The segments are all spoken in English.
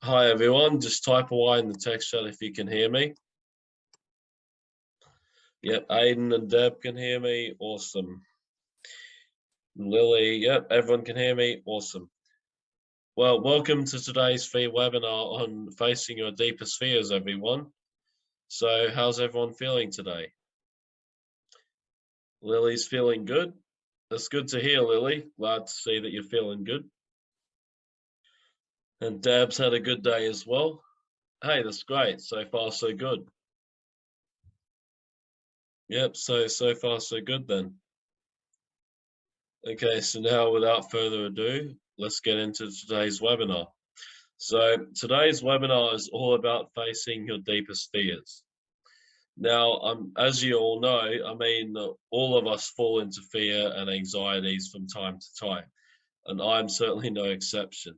Hi everyone, just type away in the text chat if you can hear me. Yep, Aiden and Deb can hear me, awesome. Lily, yep, everyone can hear me, awesome. Well, welcome to today's free webinar on facing your deepest fears, everyone. So how's everyone feeling today? Lily's feeling good. That's good to hear, Lily. Glad to see that you're feeling good. And Deb's had a good day as well. Hey, that's great. So far, so good. Yep, so, so far, so good then. Okay, so now without further ado, let's get into today's webinar. So today's webinar is all about facing your deepest fears. Now, um, as you all know, I mean, all of us fall into fear and anxieties from time to time, and I'm certainly no exception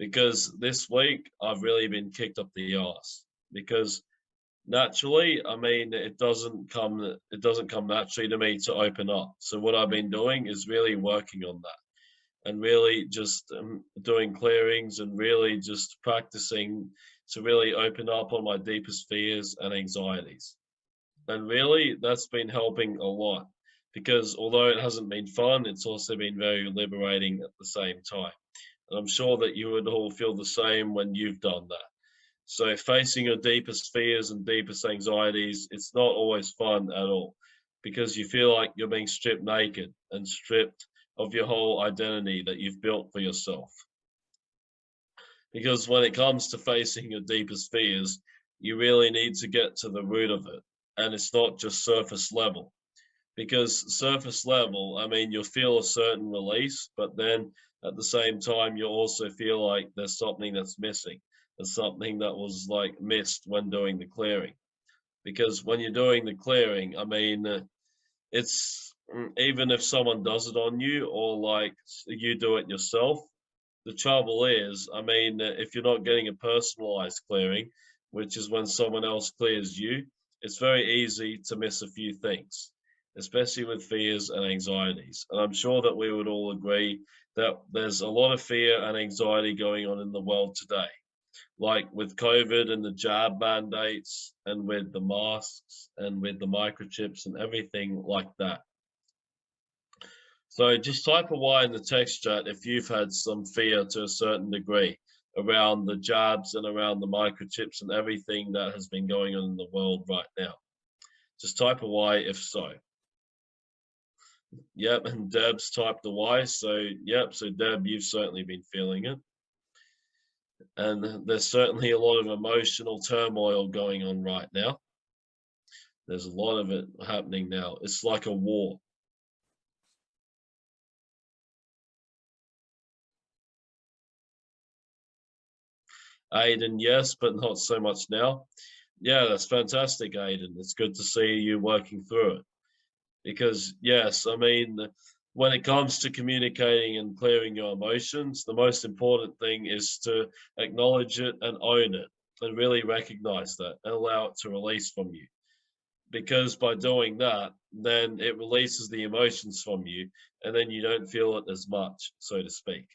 because this week I've really been kicked up the ass because naturally, I mean, it doesn't come it doesn't come naturally to me to open up. So what I've been doing is really working on that and really just um, doing clearings and really just practicing to really open up on my deepest fears and anxieties. And really, that's been helping a lot because although it hasn't been fun, it's also been very liberating at the same time. And I'm sure that you would all feel the same when you've done that. So facing your deepest fears and deepest anxieties, it's not always fun at all because you feel like you're being stripped naked and stripped of your whole identity that you've built for yourself. Because when it comes to facing your deepest fears, you really need to get to the root of it. And it's not just surface level. Because surface level, I mean, you'll feel a certain release, but then at the same time, you also feel like there's something that's missing. There's something that was like missed when doing the clearing. Because when you're doing the clearing, I mean, uh, it's mm, even if someone does it on you or like you do it yourself, the trouble is, I mean, uh, if you're not getting a personalized clearing, which is when someone else clears you, it's very easy to miss a few things, especially with fears and anxieties. And I'm sure that we would all agree that there's a lot of fear and anxiety going on in the world today, like with COVID and the jab mandates and with the masks and with the microchips and everything like that. So just type a Y in the text chat if you've had some fear to a certain degree around the jabs and around the microchips and everything that has been going on in the world right now. Just type a Y if so. Yep, and Deb's typed the Y. So, yep, so Deb, you've certainly been feeling it. And there's certainly a lot of emotional turmoil going on right now. There's a lot of it happening now. It's like a war. Aiden, yes, but not so much now. Yeah, that's fantastic, Aiden. It's good to see you working through it because yes, I mean, when it comes to communicating and clearing your emotions, the most important thing is to acknowledge it and own it and really recognize that and allow it to release from you. Because by doing that, then it releases the emotions from you and then you don't feel it as much, so to speak.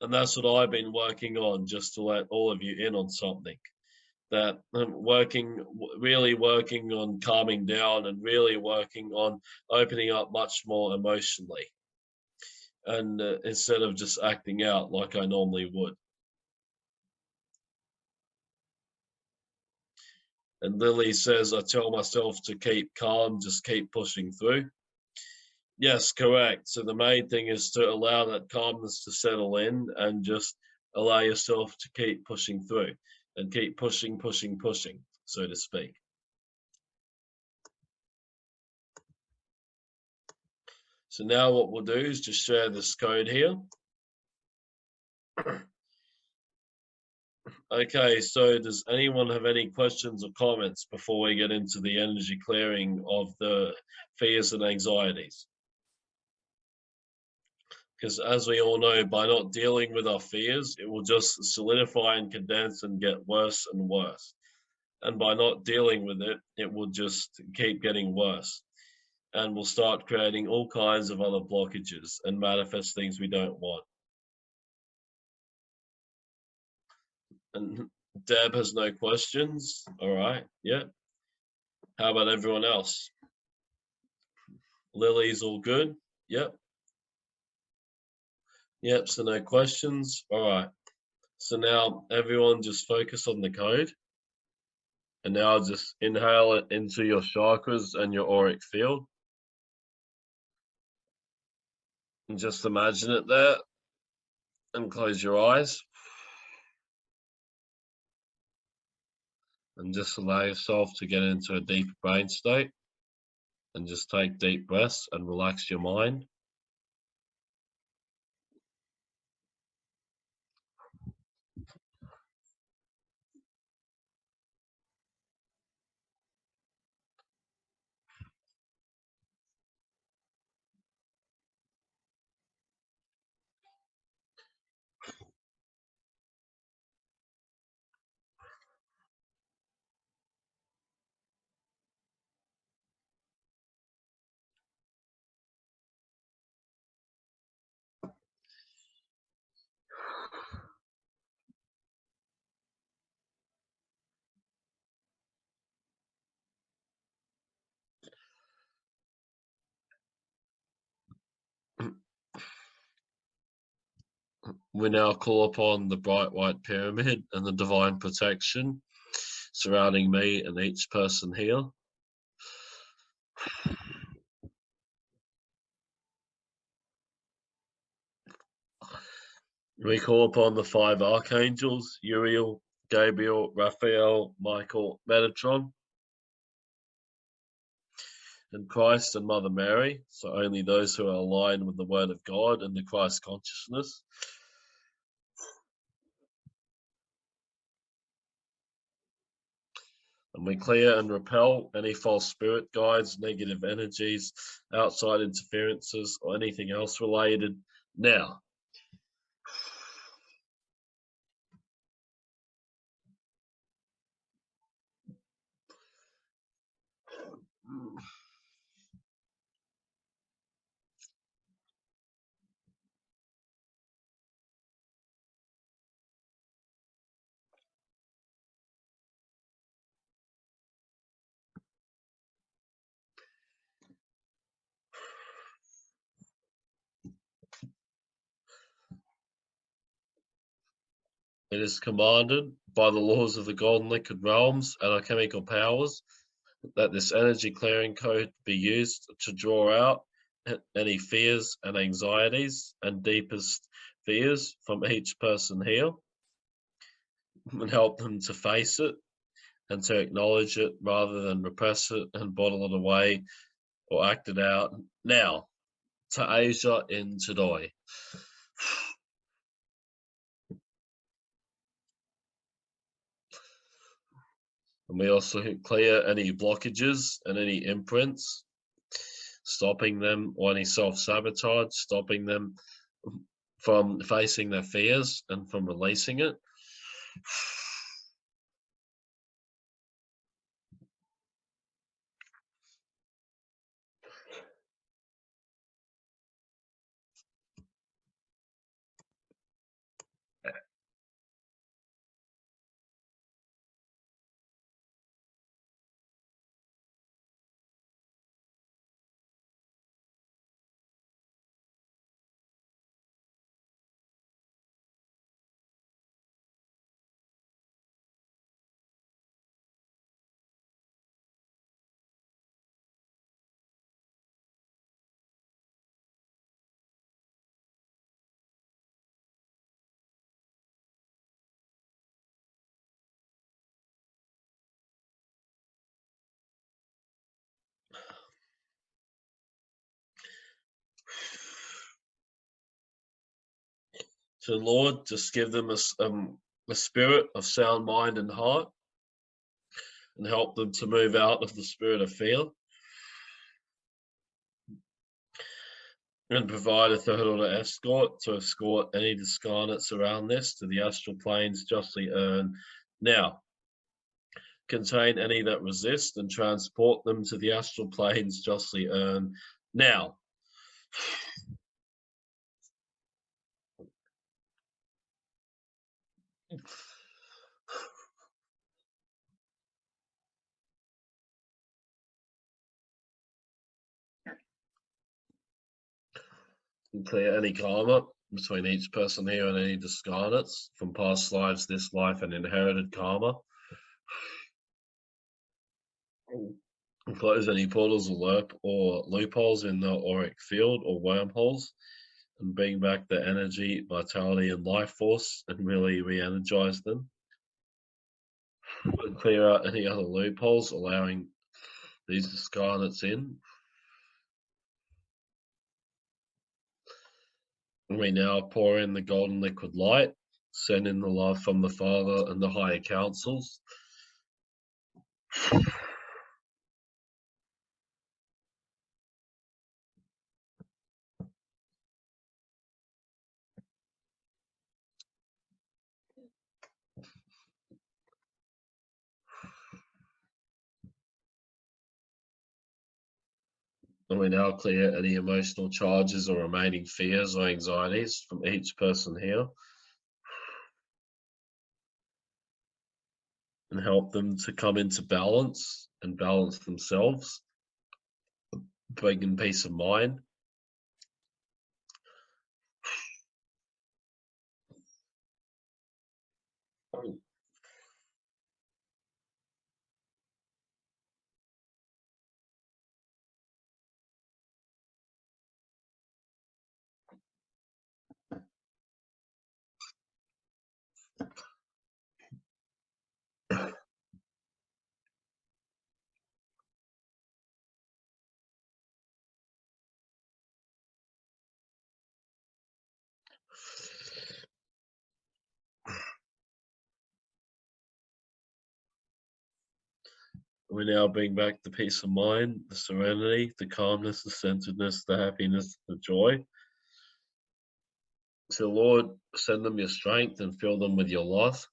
And that's what I've been working on just to let all of you in on something that I'm working, really working on calming down and really working on opening up much more emotionally. And uh, instead of just acting out like I normally would. And Lily says, I tell myself to keep calm, just keep pushing through. Yes, correct. So the main thing is to allow that calmness to settle in and just allow yourself to keep pushing through and keep pushing, pushing, pushing, so to speak. So now what we'll do is just share this code here. okay, so does anyone have any questions or comments before we get into the energy clearing of the fears and anxieties? because as we all know, by not dealing with our fears, it will just solidify and condense and get worse and worse. And by not dealing with it, it will just keep getting worse. And we'll start creating all kinds of other blockages and manifest things we don't want. And Deb has no questions. All right. Yeah. How about everyone else? Lily's all good. Yep. Yep. So no questions. All right. So now everyone just focus on the code. And now just inhale it into your chakras and your auric field. And just imagine it there and close your eyes. And just allow yourself to get into a deep brain state and just take deep breaths and relax your mind. We now call upon the bright white pyramid and the divine protection surrounding me and each person here. We call upon the five archangels, Uriel, Gabriel, Raphael, Michael, Metatron, and Christ and Mother Mary. So only those who are aligned with the Word of God and the Christ consciousness and we clear and repel any false spirit guides, negative energies, outside interferences, or anything else related now. It is commanded by the laws of the golden liquid realms and alchemical powers that this energy clearing code be used to draw out any fears and anxieties and deepest fears from each person here and help them to face it and to acknowledge it rather than repress it and bottle it away or act it out. Now, to Asia in Today. And we also clear any blockages and any imprints, stopping them or any self-sabotage, stopping them from facing their fears and from releasing it. So Lord, just give them a, um, a spirit of sound mind and heart and help them to move out of the spirit of fear. And provide a third order escort to escort any discarnates around this to the astral planes justly earned. Now, contain any that resist and transport them to the astral planes justly earned. Now, clear any karma between each person here and any discarnates from past lives, this life, and inherited karma. Close any portals or, loop or loopholes in the auric field or wormholes and bring back the energy, vitality, and life force and really re energize them. And clear out any other loopholes, allowing these discarnates in We now pour in the golden liquid light, send in the love from the Father and the higher councils. And we now clear any emotional charges or remaining fears or anxieties from each person here. And help them to come into balance and balance themselves, bringing peace of mind. We now bring back the peace of mind, the serenity, the calmness, the centeredness, the happiness, the joy. So, Lord, send them your strength and fill them with your love.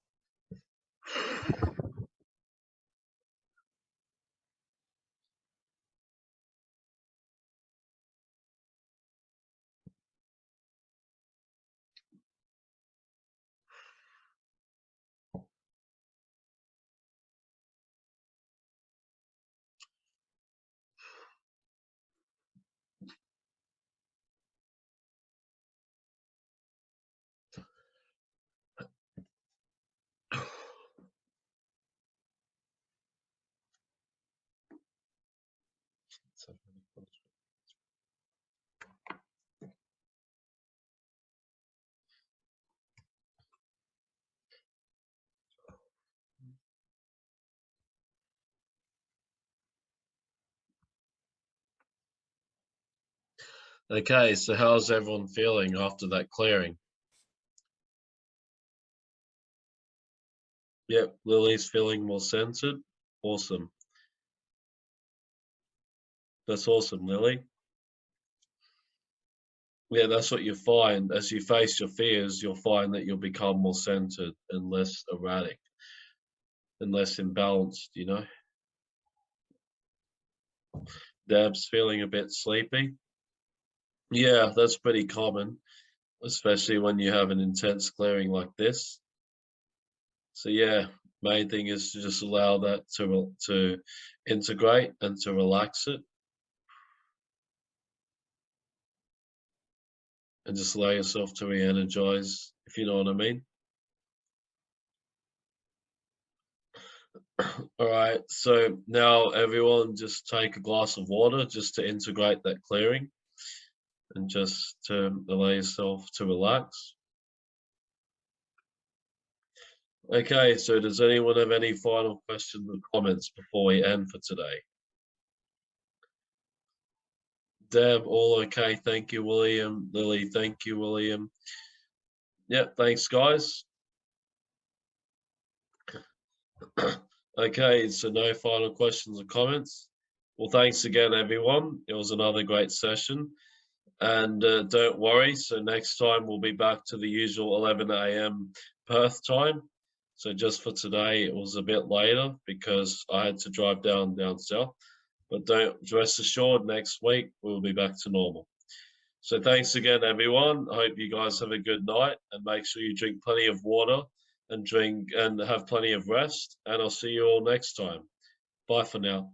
Okay, so how's everyone feeling after that clearing? Yep, Lily's feeling more centered. Awesome. That's awesome, Lily. Yeah, that's what you find. As you face your fears, you'll find that you'll become more centered and less erratic and less imbalanced, you know? Deb's feeling a bit sleepy. Yeah, that's pretty common, especially when you have an intense clearing like this. So yeah, main thing is to just allow that to to integrate and to relax it. And just allow yourself to re-energize, if you know what I mean. All right, so now everyone just take a glass of water just to integrate that clearing and just to allow yourself to relax. Okay, so does anyone have any final questions or comments before we end for today? Deb, all okay. Thank you, William. Lily, thank you, William. Yep, thanks, guys. okay, so no final questions or comments. Well, thanks again, everyone. It was another great session. And uh, don't worry, so next time we'll be back to the usual 11 a.m. Perth time. So just for today, it was a bit later because I had to drive down down south. But don't rest assured, next week we'll be back to normal. So thanks again, everyone. I hope you guys have a good night and make sure you drink plenty of water and drink and have plenty of rest. And I'll see you all next time. Bye for now.